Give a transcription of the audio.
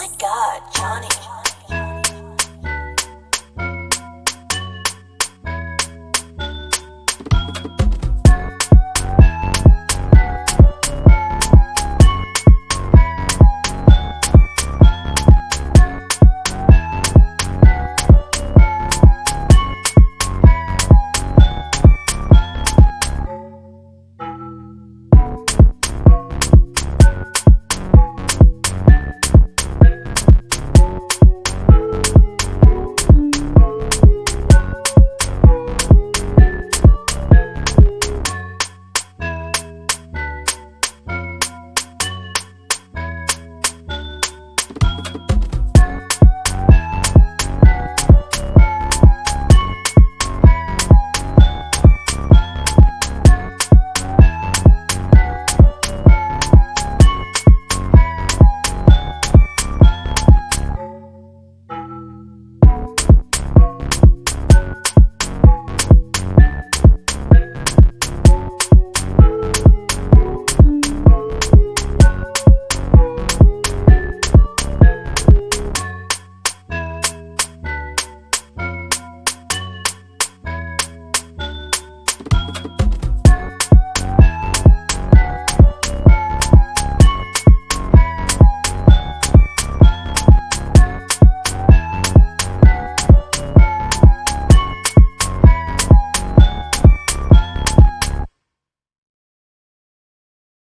my god, Johnny.